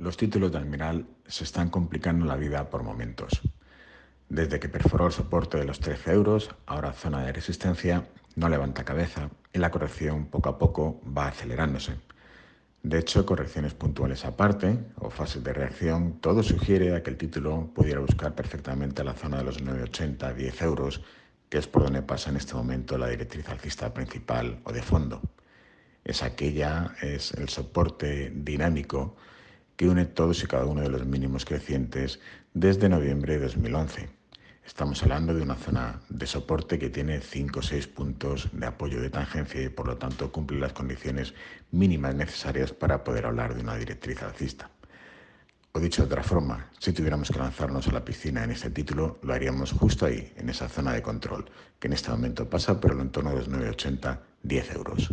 Los títulos de Almiral se están complicando la vida por momentos. Desde que perforó el soporte de los 13 euros, ahora zona de resistencia, no levanta cabeza y la corrección poco a poco va acelerándose. De hecho, correcciones puntuales aparte o fases de reacción, todo sugiere a que el título pudiera buscar perfectamente la zona de los 9,80 10 euros, que es por donde pasa en este momento la directriz alcista principal o de fondo. Es aquella, es el soporte dinámico que une todos y cada uno de los mínimos crecientes desde noviembre de 2011. Estamos hablando de una zona de soporte que tiene 5 o 6 puntos de apoyo de tangencia y por lo tanto cumple las condiciones mínimas necesarias para poder hablar de una directriz alcista. O dicho de otra forma, si tuviéramos que lanzarnos a la piscina en este título, lo haríamos justo ahí, en esa zona de control, que en este momento pasa por el entorno de los 9,80, 10 euros.